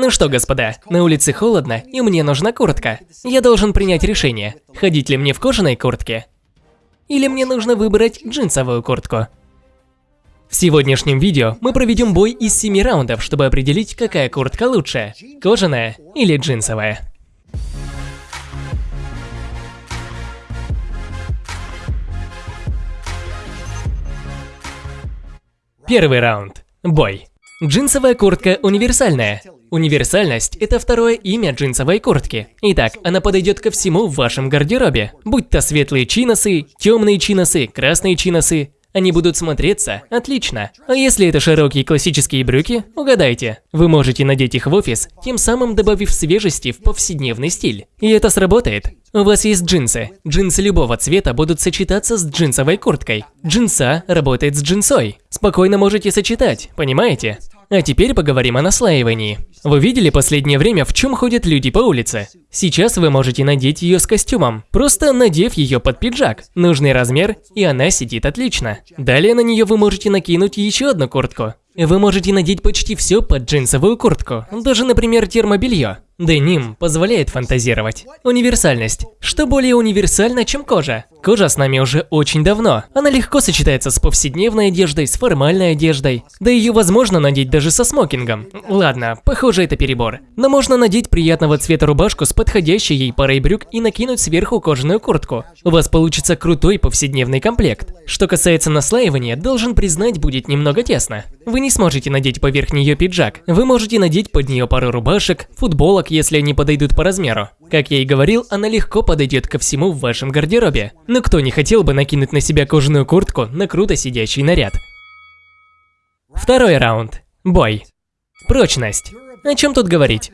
Ну что, господа, на улице холодно, и мне нужна куртка. Я должен принять решение, ходить ли мне в кожаной куртке, или мне нужно выбрать джинсовую куртку. В сегодняшнем видео мы проведем бой из 7 раундов, чтобы определить, какая куртка лучше, кожаная или джинсовая. Первый раунд. Бой. Джинсовая куртка универсальная. Универсальность – это второе имя джинсовой куртки. Итак, она подойдет ко всему в вашем гардеробе. Будь то светлые чиносы, темные чиносы, красные чиносы, они будут смотреться отлично. А если это широкие классические брюки, угадайте. Вы можете надеть их в офис, тем самым добавив свежести в повседневный стиль. И это сработает. У вас есть джинсы. Джинсы любого цвета будут сочетаться с джинсовой курткой. Джинса работает с джинсой. Спокойно можете сочетать, понимаете? А теперь поговорим о наслаивании. Вы видели последнее время, в чем ходят люди по улице? Сейчас вы можете надеть ее с костюмом, просто надев ее под пиджак, нужный размер, и она сидит отлично. Далее на нее вы можете накинуть еще одну куртку. Вы можете надеть почти все под джинсовую куртку, даже, например, термобелье. Деним позволяет фантазировать. Универсальность. Что более универсально, чем кожа? Кожа с нами уже очень давно. Она легко сочетается с повседневной одеждой, с формальной одеждой. Да ее возможно надеть даже со смокингом. Ладно, похоже это перебор. Но можно надеть приятного цвета рубашку с подходящей ей парой брюк и накинуть сверху кожаную куртку. У вас получится крутой повседневный комплект. Что касается наслаивания, должен признать, будет немного тесно. Вы не сможете надеть поверх нее пиджак. Вы можете надеть под нее пару рубашек, футболок, если они подойдут по размеру. Как я и говорил, она легко подойдет ко всему в вашем гардеробе. Но кто не хотел бы накинуть на себя кожаную куртку на круто сидящий наряд? Второй раунд. Бой. Прочность. О чем тут говорить?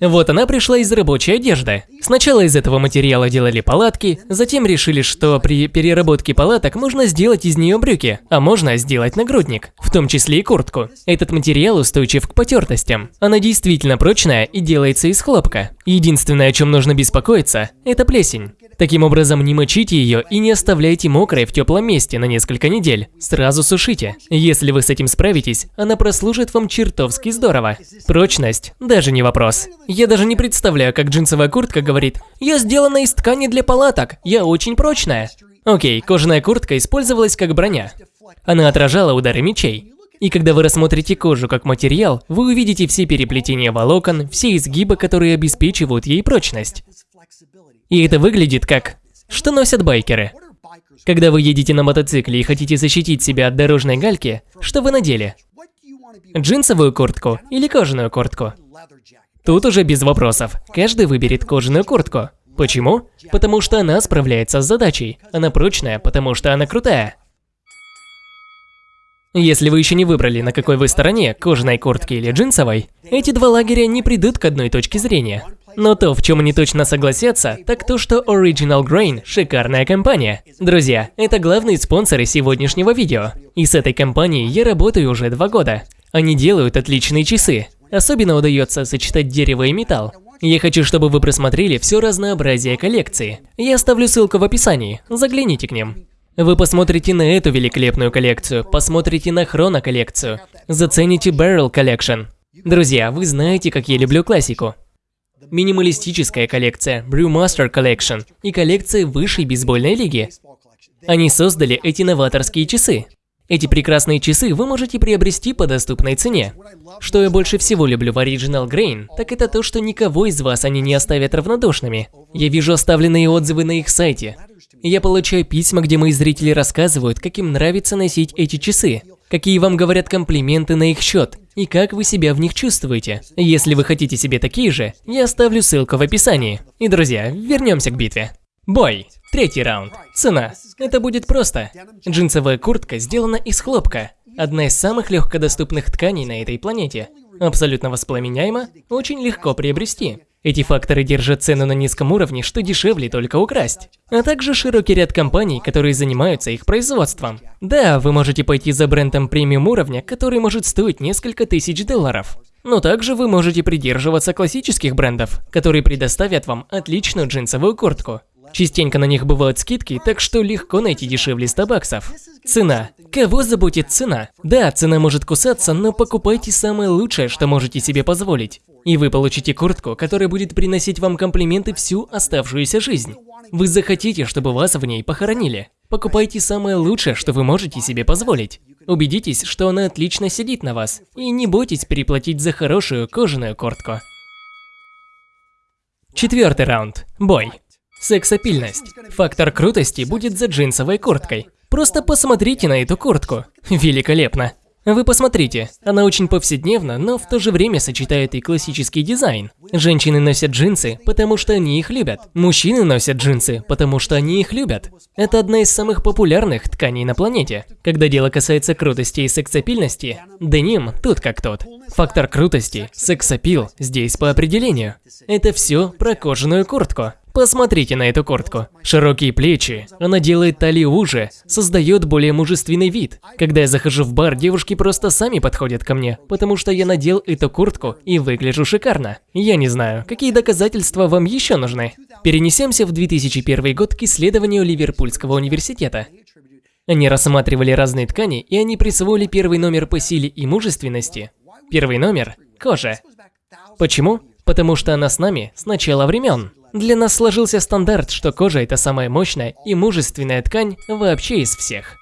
Вот она пришла из рабочей одежды. Сначала из этого материала делали палатки, затем решили, что при переработке палаток можно сделать из нее брюки, а можно сделать нагрудник, в том числе и куртку. Этот материал устойчив к потертостям. Она действительно прочная и делается из хлопка. Единственное, о чем нужно беспокоиться, это плесень. Таким образом, не мочите ее и не оставляйте мокрой в теплом месте на несколько недель. Сразу сушите. Если вы с этим справитесь, она прослужит вам чертовски здорово. Прочность – даже не вопрос. Я даже не представляю, как джинсовая куртка говорит «Я сделана из ткани для палаток, я очень прочная». Окей, кожаная куртка использовалась как броня. Она отражала удары мечей. И когда вы рассмотрите кожу как материал, вы увидите все переплетения волокон, все изгибы, которые обеспечивают ей прочность. И это выглядит как... Что носят байкеры? Когда вы едете на мотоцикле и хотите защитить себя от дорожной гальки, что вы надели? Джинсовую куртку или кожаную куртку? Тут уже без вопросов. Каждый выберет кожаную куртку. Почему? Потому что она справляется с задачей. Она прочная, потому что она крутая. Если вы еще не выбрали, на какой вы стороне, кожаной куртки или джинсовой, эти два лагеря не придут к одной точке зрения. Но то, в чем они точно согласятся, так то, что Original Grain – шикарная компания. Друзья, это главные спонсоры сегодняшнего видео. И с этой компанией я работаю уже два года. Они делают отличные часы. Особенно удается сочетать дерево и металл. Я хочу, чтобы вы просмотрели все разнообразие коллекции. Я оставлю ссылку в описании, загляните к ним. Вы посмотрите на эту великолепную коллекцию, посмотрите на Хроно коллекцию, зацените Barrel Collection. Друзья, вы знаете, как я люблю классику минималистическая коллекция Brewmaster Collection и коллекция высшей бейсбольной лиги. Они создали эти новаторские часы. Эти прекрасные часы вы можете приобрести по доступной цене. Что я больше всего люблю в Original Grain, так это то, что никого из вас они не оставят равнодушными. Я вижу оставленные отзывы на их сайте. Я получаю письма, где мои зрители рассказывают, как им нравится носить эти часы, какие вам говорят комплименты на их счет, и как вы себя в них чувствуете. Если вы хотите себе такие же, я оставлю ссылку в описании. И, друзья, вернемся к битве. Бой. Третий раунд. Цена. Это будет просто. Джинсовая куртка сделана из хлопка. Одна из самых легкодоступных тканей на этой планете. Абсолютно воспламеняема, очень легко приобрести. Эти факторы держат цену на низком уровне, что дешевле только украсть. А также широкий ряд компаний, которые занимаются их производством. Да, вы можете пойти за брендом премиум уровня, который может стоить несколько тысяч долларов. Но также вы можете придерживаться классических брендов, которые предоставят вам отличную джинсовую куртку. Частенько на них бывают скидки, так что легко найти дешевле 100 баксов. Цена. Кого заботит цена? Да, цена может кусаться, но покупайте самое лучшее, что можете себе позволить. И вы получите куртку, которая будет приносить вам комплименты всю оставшуюся жизнь. Вы захотите, чтобы вас в ней похоронили. Покупайте самое лучшее, что вы можете себе позволить. Убедитесь, что она отлично сидит на вас. И не бойтесь переплатить за хорошую кожаную куртку. Четвертый раунд. Бой. Сексапильность. Фактор крутости будет за джинсовой курткой. Просто посмотрите на эту куртку. Великолепно. Вы посмотрите, она очень повседневна, но в то же время сочетает и классический дизайн. Женщины носят джинсы, потому что они их любят. Мужчины носят джинсы, потому что они их любят. Это одна из самых популярных тканей на планете. Когда дело касается крутости и сексапильности, деним тут как тот. Фактор крутости, сексапил здесь по определению. Это все про кожаную куртку. Посмотрите на эту куртку. Широкие плечи, она делает талию уже, создает более мужественный вид. Когда я захожу в бар, девушки просто сами подходят ко мне, потому что я надел эту куртку и выгляжу шикарно. Я не знаю, какие доказательства вам еще нужны. Перенесемся в 2001 год к исследованию Ливерпульского университета. Они рассматривали разные ткани, и они присвоили первый номер по силе и мужественности. Первый номер – кожа. Почему? Потому что она с нами с начала времен. Для нас сложился стандарт, что кожа – это самая мощная и мужественная ткань вообще из всех.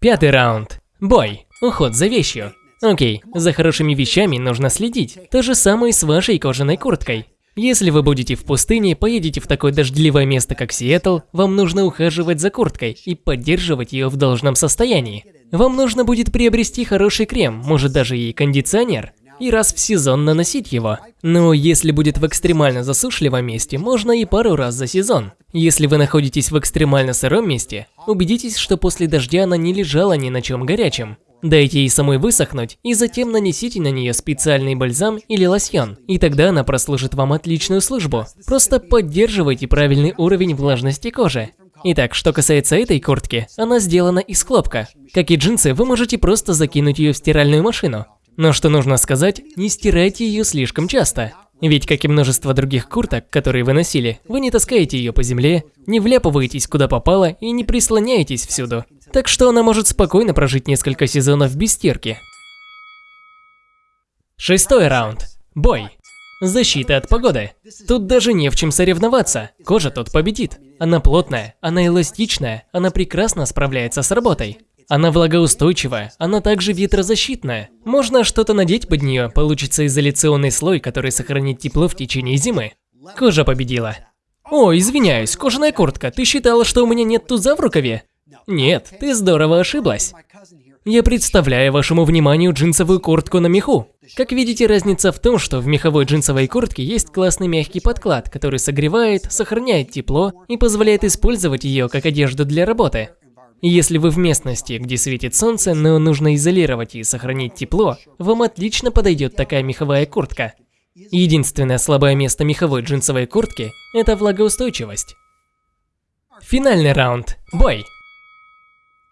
Пятый раунд. Бой. Уход за вещью. Окей, за хорошими вещами нужно следить. То же самое с вашей кожаной курткой. Если вы будете в пустыне, поедете в такое дождливое место, как Сиэтл, вам нужно ухаживать за курткой и поддерживать ее в должном состоянии. Вам нужно будет приобрести хороший крем, может даже и кондиционер и раз в сезон наносить его. Но если будет в экстремально засушливом месте, можно и пару раз за сезон. Если вы находитесь в экстремально сыром месте, убедитесь, что после дождя она не лежала ни на чем горячем. Дайте ей самой высохнуть, и затем нанесите на нее специальный бальзам или лосьон, и тогда она прослужит вам отличную службу. Просто поддерживайте правильный уровень влажности кожи. Итак, что касается этой куртки, она сделана из хлопка. Как и джинсы, вы можете просто закинуть ее в стиральную машину. Но что нужно сказать, не стирайте ее слишком часто. Ведь, как и множество других курток, которые вы носили, вы не таскаете ее по земле, не вляпываетесь куда попало и не прислоняетесь всюду. Так что она может спокойно прожить несколько сезонов без стирки. Шестой раунд. Бой. Защита от погоды. Тут даже не в чем соревноваться. Кожа тут победит. Она плотная, она эластичная, она прекрасно справляется с работой. Она влагоустойчивая, она также ветрозащитная. Можно что-то надеть под нее, получится изоляционный слой, который сохранит тепло в течение зимы. Кожа победила. О, извиняюсь, кожаная куртка, ты считала, что у меня нет туза в рукаве? Нет, ты здорово ошиблась. Я представляю вашему вниманию джинсовую куртку на меху. Как видите, разница в том, что в меховой джинсовой куртке есть классный мягкий подклад, который согревает, сохраняет тепло и позволяет использовать ее как одежду для работы. Если вы в местности, где светит солнце, но нужно изолировать и сохранить тепло, вам отлично подойдет такая меховая куртка. Единственное слабое место меховой джинсовой куртки – это влагоустойчивость. Финальный раунд. Бой.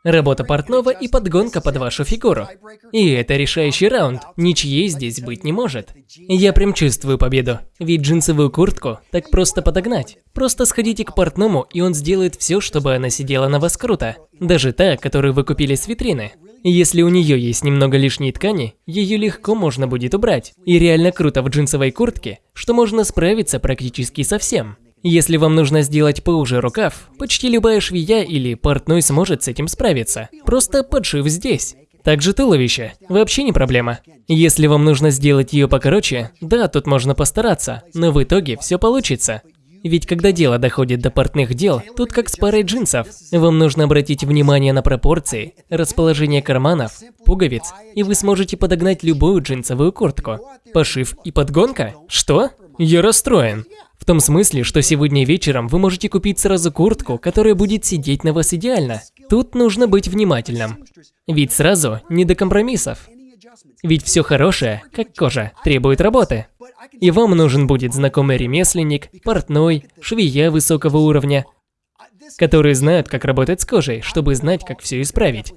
Работа портного и подгонка под вашу фигуру. И это решающий раунд, ничьей здесь быть не может. Я прям чувствую победу, ведь джинсовую куртку так просто подогнать. Просто сходите к портному, и он сделает все, чтобы она сидела на вас круто. Даже та, которую вы купили с витрины. Если у нее есть немного лишней ткани, ее легко можно будет убрать. И реально круто в джинсовой куртке, что можно справиться практически со всем. Если вам нужно сделать поуже рукав, почти любая швея или портной сможет с этим справиться. Просто подшив здесь. Также туловище. Вообще не проблема. Если вам нужно сделать ее покороче, да, тут можно постараться, но в итоге все получится. Ведь когда дело доходит до портных дел, тут как с парой джинсов. Вам нужно обратить внимание на пропорции, расположение карманов, пуговиц, и вы сможете подогнать любую джинсовую куртку. Пошив и подгонка? Что? Я расстроен. В том смысле, что сегодня вечером вы можете купить сразу куртку, которая будет сидеть на вас идеально. Тут нужно быть внимательным. Ведь сразу не до компромиссов. Ведь все хорошее, как кожа, требует работы. И вам нужен будет знакомый ремесленник, портной, швея высокого уровня, которые знают, как работать с кожей, чтобы знать, как все исправить.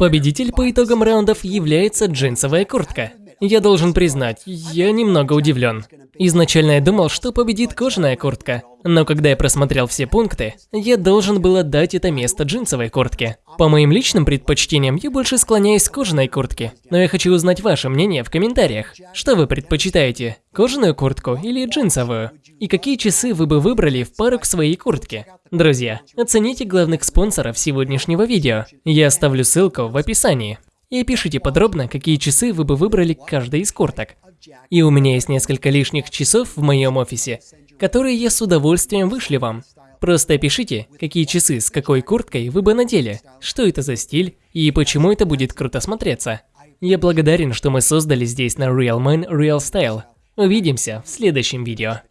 Победитель по итогам раундов является джинсовая куртка. Я должен признать, я немного удивлен. Изначально я думал, что победит кожаная куртка, но когда я просмотрел все пункты, я должен был отдать это место джинсовой куртке. По моим личным предпочтениям, я больше склоняюсь к кожаной куртке, но я хочу узнать ваше мнение в комментариях. Что вы предпочитаете, кожаную куртку или джинсовую? И какие часы вы бы выбрали в пару к своей куртке? Друзья, оцените главных спонсоров сегодняшнего видео. Я оставлю ссылку в описании. И пишите подробно, какие часы вы бы выбрали каждой из курток. И у меня есть несколько лишних часов в моем офисе, которые я с удовольствием вышлю вам. Просто пишите, какие часы с какой курткой вы бы надели, что это за стиль и почему это будет круто смотреться. Я благодарен, что мы создали здесь на Real Man Real Style. Увидимся в следующем видео.